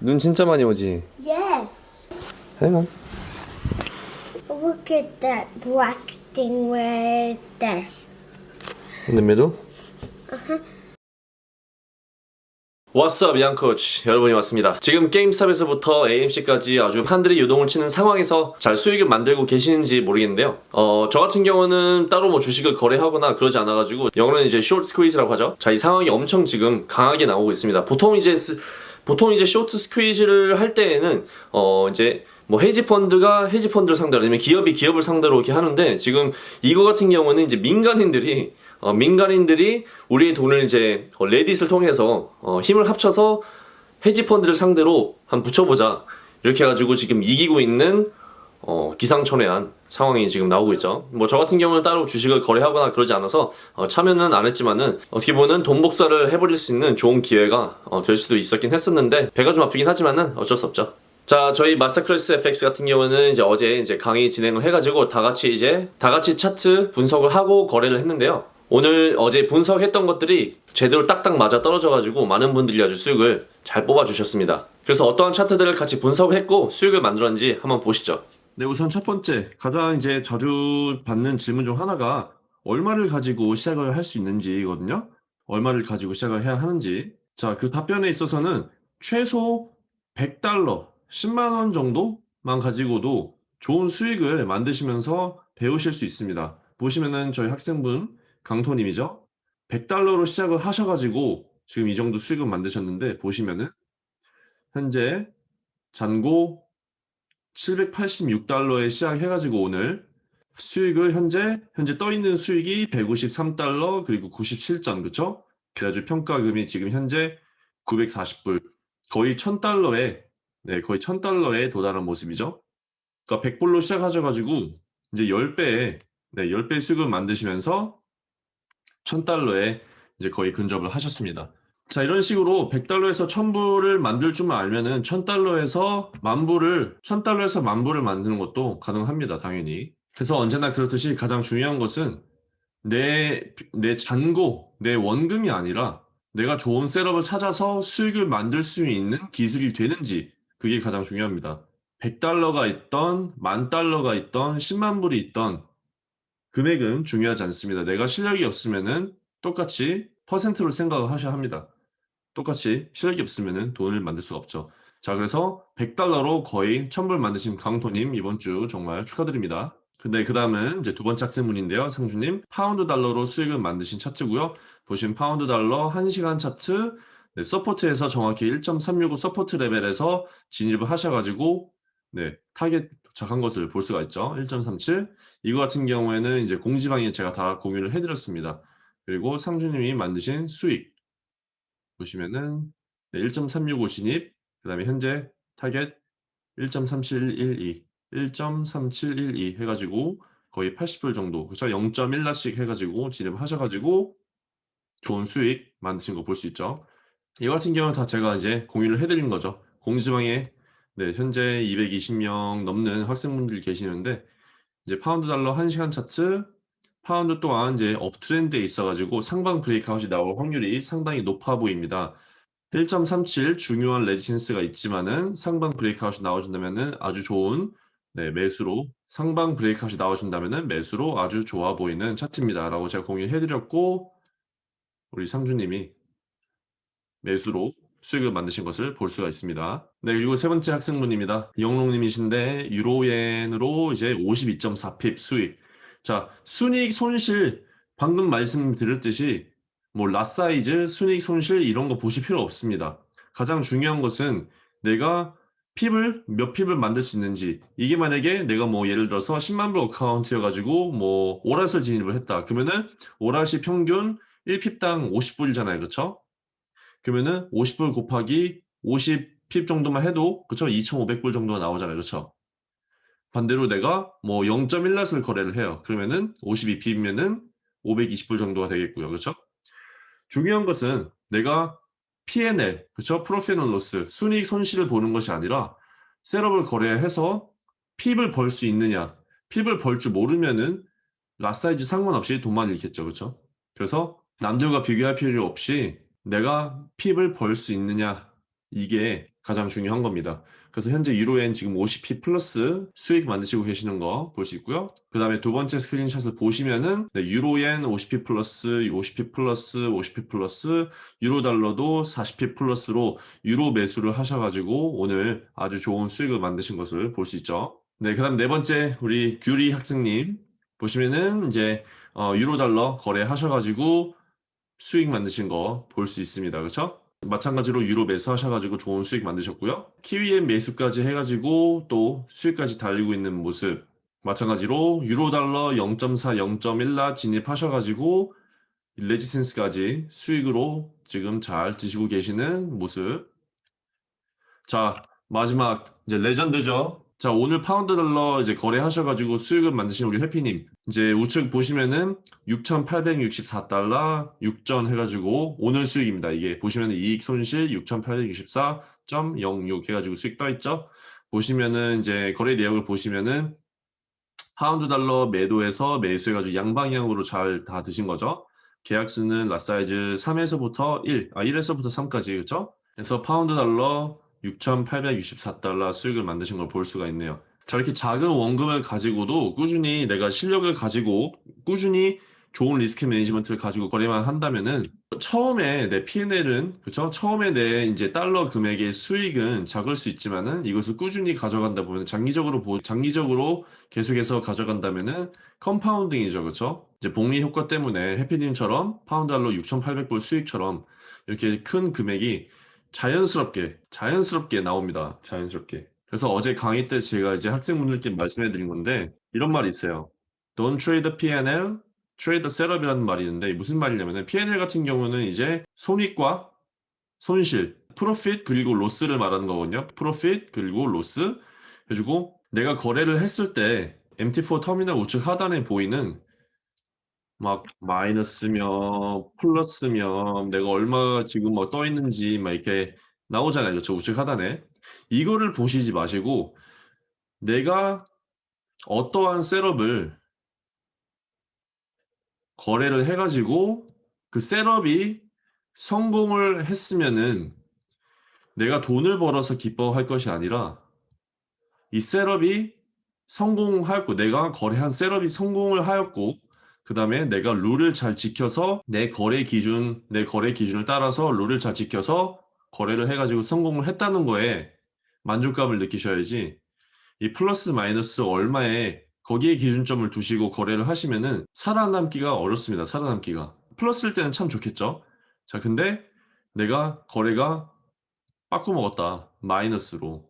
눈 진짜 많이 오지? Yes. Hang on. Look at that black thing right there. In the middle? What's up, 양코치 여러분이 왔습니다. 지금 게임스탑에서부터 AMC까지 아주 판들이 유동을 치는 상황에서 잘 수익을 만들고 계시는지 모르겠는데요. 어, 저 같은 경우는 따로 뭐 주식을 거래하거나 그러지 않아가지고 영어로는 이제 short squeeze라고 하죠. 자, 이 상황이 엄청 지금 강하게 나오고 있습니다. 보통 이제 스- 보통 이제 쇼트 스퀴즈를 할 때에는 어 이제 뭐 헤지 펀드가 헤지 펀드를 상대로 아니면 기업이 기업을 상대로 이렇게 하는데 지금 이거 같은 경우는 이제 민간인들이 어, 민간인들이 우리의 돈을 이제 어, 레딧을 통해서 어, 힘을 합쳐서 헤지 펀드를 상대로 한 붙여보자. 이렇게 해가지고 지금 이기고 있는 어, 기상천외한 상황이 지금 나오고 있죠. 뭐 저 같은 경우는 따로 주식을 거래하거나 그러지 않아서 어, 참여는 안 했지만은 어떻게 보면 돈 복사를 해버릴 수 있는 좋은 기회가 어, 될 수도 있었긴 했었는데 배가 좀 아프긴 하지만은 어쩔 수 없죠. 자, 저희 마스터클래스 FX 같은 경우는 이제 어제 이제 강의 진행을 해가지고 다 같이 이제 다 같이 차트 분석을 하고 거래를 했는데요. 오늘 어제 분석했던 것들이 제대로 딱딱 맞아 떨어져가지고 많은 분들이 아주 수익을 잘 뽑아주셨습니다. 그래서 어떠한 차트들을 같이 분석했고 수익을 만들었는지 한번 보시죠. 네, 우선 첫 번째 가장 이제 자주 받는 질문 중 하나가 얼마를 가지고 시작을 할 수 있는지거든요. 얼마를 가지고 시작을 해야 하는지. 자, 그 답변에 있어서는 최소 100달러, 10만 원 정도만 가지고도 좋은 수익을 만드시면서 배우실 수 있습니다. 보시면은 저희 학생분 강토님이죠. 100달러로 시작을 하셔가지고 지금 이 정도 수익을 만드셨는데 보시면은 현재 잔고 786달러에 시작해가지고 오늘 수익을 현재 현재 떠 있는 수익이 153달러 그리고 97전 그쵸? 그래가지고 평가금이 지금 현재 940불 거의 1000달러에 네 거의 1000달러에 도달한 모습이죠. 그러니까 100불로 시작하셔가지고 이제 10배의 네 10배 수익을 만드시면서 1000달러에 이제 거의 근접을 하셨습니다. 자, 이런 식으로 100달러에서 1000불을 만들 줄만 알면은 1000달러에서 만불을 1000달러에서 만불을 만드는 것도 가능합니다, 당연히. 그래서 언제나 그렇듯이 가장 중요한 것은 내, 내 잔고, 내 원금이 아니라 내가 좋은 setup을 찾아서 수익을 만들 수 있는 기술이 되는지 그게 가장 중요합니다. 100달러가 있던, 만 달러가 있던, 10만 불이 있던 금액은 중요하지 않습니다. 내가 실력이 없으면 은 똑같이 퍼센트로 생각을 하셔야 합니다. 똑같이 실력이 없으면은 돈을 만들 수가 없죠. 자, 그래서 100달러로 거의 1000불 만드신 강토님 이번 주 정말 축하드립니다. 근데 그 다음은 이제 두 번째 학생분인데요. 상주님 파운드 달러로 수익을 만드신 차트고요. 보신 파운드 달러 1시간 차트 네, support에서 정확히 1.365 support level에서 진입을 하셔가지고 네, 타겟 도착한 것을 볼 수가 있죠. 1.37 이거 같은 경우에는 이제 공지방에 제가 다 공유를 해드렸습니다. 그리고 상주님이 만드신 수익 보시면은 네, 1.365 진입 그 다음에 현재 타겟 1.3712 1.3712 해가지고 거의 80불 정도. 그렇죠 0.1 lot씩 해가지고 진입하셔가지고 좋은 수익 만드신 거 볼 수 있죠. 이거 같은 경우는 다 제가 이제 공유를 해드린 거죠. 공지방에 네 현재 220명 넘는 학생분들이 계시는데 이제 파운드 달러 1시간 차트 파운드 또한 이제 uptrend에 있어가지고 상방 breakout이 나올 확률이 상당히 높아 보입니다. 1.37 중요한 resistance가 있지만은 상방 breakout이 나와준다면은 아주 좋은 네, 매수로 상방 breakout이 나와준다면은 매수로 아주 좋아 보이는 차트입니다라고 제가 공유해드렸고 우리 상주님이 매수로 수익을 만드신 것을 볼 수가 있습니다. 네, 그리고 세 번째 학생분입니다. 영롱님이신데 유로엔으로 이제 52.4 pip 수익. 자, 순이익 손실 방금 말씀드렸듯이 뭐 lot size, 순이익 손실 이런 거 보실 필요 없습니다. 가장 중요한 것은 내가 핍을 몇 핍을 만들 수 있는지 이게 만약에 내가 뭐 예를 들어서 10만 불 어카운트여 가지고 뭐 오랏을 진입을 했다. 그러면은 오랏이 평균 1핍당 50불이잖아요. 그렇죠? 그러면은 50불 곱하기 50핍 정도만 해도 그쵸 2,500불 정도가 나오잖아요. 그렇죠? 반대로 내가 뭐 0.1낫을 거래를 해요. 그러면은 52핍이면은 520불 정도가 되겠고요. 그렇죠? 중요한 것은 내가 P&L, 그렇죠? profit and loss, 순이익 손실을 보는 것이 아니라 setup을 거래해서 pip을 벌 수 있느냐. pip을 벌 줄 모르면은 lot size 상관없이 돈만 잃겠죠. 그렇죠? 그래서 남들과 비교할 필요 없이 내가 pip을 벌 수 있느냐 이게 가장 중요한 겁니다. 그래서 현재 유로엔 지금 50p 플러스 수익 만드시고 계시는 거 볼 수 있고요. 그 다음에 두 번째 스크린샷을 보시면은 네, 유로엔 50p 플러스, 50p 플러스, 50p 플러스, 유로 달러도 40p 플러스로 유로 매수를 하셔가지고 오늘 아주 좋은 수익을 만드신 것을 볼 수 있죠. 네, 그 다음 네 번째 우리 규리 학생님 보시면은 이제 어, 유로 달러 거래하셔가지고 수익 만드신 거 볼 수 있습니다. 그렇죠? 마찬가지로 유로 매수하셔가지고 좋은 수익 만드셨고요. 키위엔 매수까지 해가지고 또 수익까지 달리고 있는 모습. 마찬가지로 유로 달러 0.4, 0.1라 진입하셔가지고 resistance까지 수익으로 지금 잘 드시고 계시는 모습. 자, 마지막 이제 레전드죠. 자, 오늘 파운드 달러 이제 거래하셔가지고 수익을 만드신 우리 해피님. 이제 우측 보시면은 6,864달러 6전 해가지고 오늘 수익입니다. 이게 보시면은 이익 손실 6,864.06 해가지고 수익 떠 있죠. 보시면은 이제 거래 내역을 보시면은 파운드 달러 매도해서 매수해가지고 양방향으로 잘 다 드신 거죠. 계약수는 lot size 3에서부터 1, 아 1에서부터 3까지 그렇죠? 그래서 파운드 달러 6,864달러 수익을 만드신 걸 볼 수가 있네요. 자, 이렇게 작은 원금을 가지고도 꾸준히 내가 실력을 가지고 꾸준히 좋은 risk management를 가지고 거래만 한다면은 처음에 내 P&L은 그렇죠? 처음에 내 이제 달러 금액의 수익은 작을 수 있지만은 이것을 꾸준히 가져간다 보면 장기적으로 보 장기적으로 계속해서 가져간다면은 compounding이죠. 그렇죠? 이제 복리 효과 때문에 해피님처럼 파운드 달러 6,800불 수익처럼 이렇게 큰 금액이 자연스럽게 자연스럽게 나옵니다. 자연스럽게. 그래서 어제 강의 때 제가 이제 학생분들께 말씀해 드린 건데 이런 말이 있어요. Don't trade P&L, trade setup이라는 말이 있는데 무슨 말이냐면은 P&L 같은 경우는 이제 손익과 손실, profit 그리고 loss를 말하는 거거든요. profit 그리고 loss. 그리고 내가 거래를 했을 때 MT4 터미널 우측 하단에 보이는 막 마이너스며 플러스며 내가 얼마가 지금 뭐 떠 있는지 막 이렇게 나오잖아요. 그렇죠? 우측 하단에. 이거를 보시지 마시고 내가 어떠한 setup을 거래를 해가지고 그 setup이 성공을 했으면은 내가 돈을 벌어서 기뻐할 것이 아니라 이 setup이 성공하였고 내가 거래한 setup이 성공을 하였고 그 다음에 내가 룰을 잘 지켜서 내 거래 기준 내 거래 기준을 따라서 룰을 잘 지켜서 거래를 해가지고 성공을 했다는 거에 만족감을 느끼셔야지 이 플러스 마이너스 얼마에 거기에 기준점을 두시고 거래를 하시면은 살아남기가 어렵습니다. 살아남기가. 플러스일 때는 참 좋겠죠. 자, 근데 내가 거래가 빠꾸 먹었다. 마이너스로.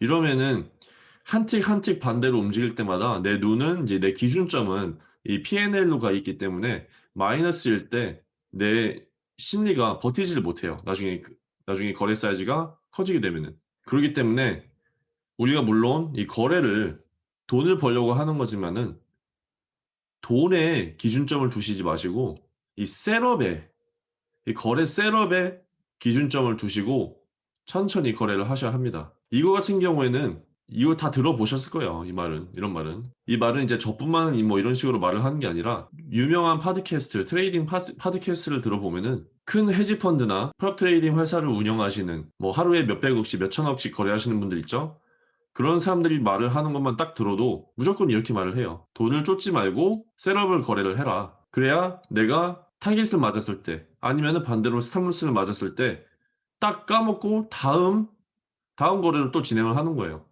이러면은 한 틱 한 틱 반대로 움직일 때마다 내 눈은 이제 내 기준점은 이 P&L로 가 있기 때문에 마이너스일 때 내 심리가 버티지를 못해요. 나중에 그- 나중에 거래 사이즈가 커지게 되면은 그렇기 때문에 우리가 물론 이 거래를 돈을 벌려고 하는 거지만은 돈에 기준점을 두시지 마시고 이 setup에 이 거래 setup에 기준점을 두시고 천천히 거래를 하셔야 합니다. 이거 같은 경우에는 이거 다 들어보셨을 거예요. 이 말은 이런 말은 이 말은 이제 저뿐만 뭐 이런 식으로 말을 하는 게 아니라 유명한 팟캐스트 trading 팟, 팟캐스트를 들어보면은 큰 헤지 펀드나 prop trading 회사를 운영하시는 뭐 하루에 몇백억씩 몇천억씩 거래하시는 분들 있죠. 그런 사람들이 말을 하는 것만 딱 들어도 무조건 이렇게 말을 해요. 돈을 쫓지 말고 셋업을 거래를 해라. 그래야 내가 타깃을 맞았을 때 아니면은 반대로 스탑루스를 맞았을 때 딱 까먹고 다음 다음 거래를 또 진행을 하는 거예요.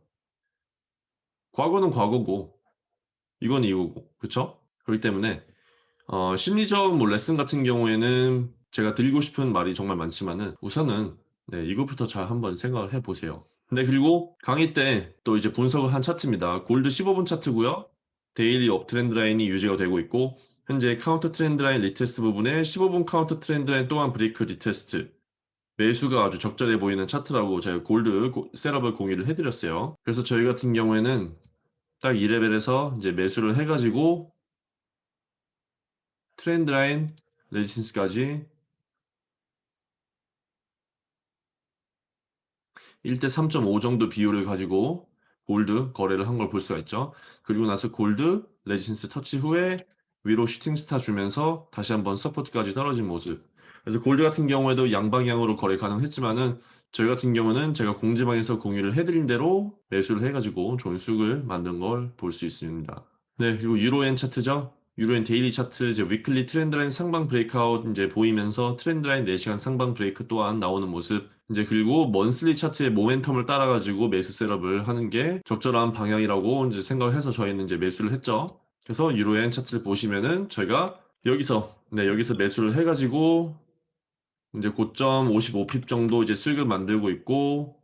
과거는 과거고 이건 이거고 그쵸? 그렇기 때문에 어, 심리적 뭐 레슨 같은 경우에는 제가 드리고 싶은 말이 정말 많지만은 우선은 네, 이것부터 잘 한번 생각을 해보세요. 네, 그리고 강의 때 또 이제 분석을 한 차트입니다. 골드 15분 차트고요. daily up trend line이 유지가 되고 있고 현재 counter trend line retest 부분에 15분 counter trend line 또한 break retest 매수가 아주 적절해 보이는 차트라고 제가 골드 고- setup을 공유를 해드렸어요. 그래서 저희 같은 경우에는 딱 2레벨에서 이제 매수를 해가지고 trend line resistance까지 1대 3.5 정도 비율을 가지고 골드 거래를 한 걸 볼 수가 있죠. 그리고 나서 골드 resistance 터치 후에 위로 shooting star 주면서 다시 한번 support까지 떨어진 모습. 그래서 골드 같은 경우에도 양방향으로 거래 가능했지만은 저희 같은 경우는 제가 공지방에서 공유를 해드린 대로 매수를 해가지고 좋은 수익을 만든 걸 볼 수 있습니다. 네, 그리고 유로엔 차트죠. 유로엔 daily 차트 이제 weekly trendline 상방 breakout 이제 보이면서 trendline 4시간 상방 브레이크 또한 나오는 모습 이제 그리고 monthly 차트의 모멘텀을 따라가지고 매수 setup을 하는 게 적절한 방향이라고 이제 생각을 해서 저희는 이제 매수를 했죠. 그래서 유로엔 차트를 보시면은 저희가 여기서 네 여기서 매수를 해가지고 이제 고점 55 pip 정도 이제 수익을 만들고 있고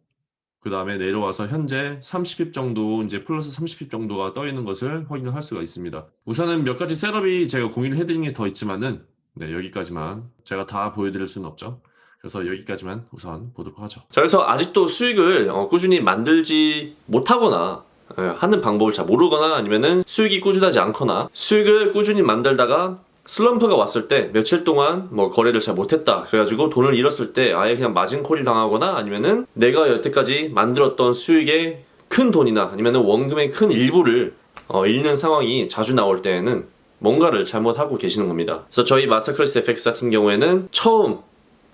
그 다음에 내려와서 현재 30pip 정도 이제 플러스 30pip 정도가 떠 있는 것을 확인을 할 수가 있습니다. 우선은 몇 가지 setup이 제가 공유를 해드린 게 더 있지만은 네 여기까지만 제가 다 보여드릴 수는 없죠. 그래서 여기까지만 우선 보도록 하죠. 자, 그래서 아직도 수익을 어, 꾸준히 만들지 못하거나 예, 하는 방법을 잘 모르거나 아니면은 수익이 꾸준하지 않거나 수익을 꾸준히 만들다가 슬럼프가 왔을 때 며칠 동안 뭐 거래를 잘 못했다 그래가지고 돈을 잃었을 때 아예 그냥 마진콜을 당하거나 아니면은 내가 여태까지 만들었던 수익의 큰 돈이나 아니면은 원금의 큰 일부를 어, 잃는 상황이 자주 나올 때에는 뭔가를 잘못하고 계시는 겁니다. 그래서 저희 마스터클래스 FX 같은 경우에는 처음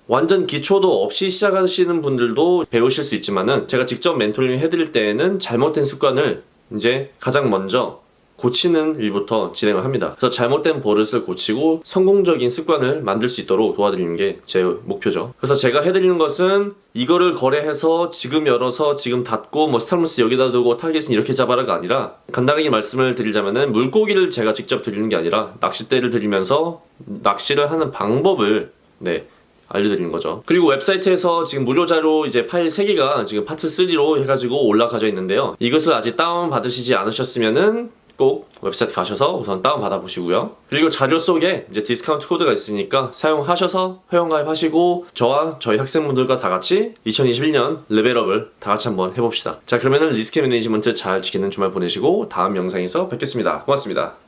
완전 기초도 없이 시작하시는 분들도 배우실 수 있지만은 제가 직접 멘토링 해드릴 때에는 잘못된 습관을 이제 가장 먼저 고치는 일부터 진행을 합니다. 그래서 잘못된 버릇을 고치고 성공적인 습관을 만들 수 있도록 도와드리는 게 제 목표죠. 그래서 제가 해드리는 것은 이거를 거래해서 지금 열어서 지금 닫고 뭐 stop loss 여기다 두고 타겟은 이렇게 잡아라가 아니라 간단하게 말씀을 드리자면은 물고기를 제가 직접 드리는 게 아니라 낚싯대를 드리면서 낚시를 하는 방법을 네 알려드리는 거죠. 그리고 웹사이트에서 지금 무료 자료 이제 파일 3개가 지금 파트 3로 해가지고 올라가져 있는데요. 이것을 아직 다운 받으시지 않으셨으면은 꼭 웹사이트 가셔서 우선 다운 받아 보시고요. 그리고 자료 속에 이제 디스카운트 코드가 있으니까 사용하셔서 회원가입 하시고 저와 저희 학생분들과 다 같이 2021년 레벨업을 다 같이 한번 해봅시다. 자 그러면은 리스크 매니지먼트 잘 지키는 주말 보내시고 다음 영상에서 뵙겠습니다. 고맙습니다.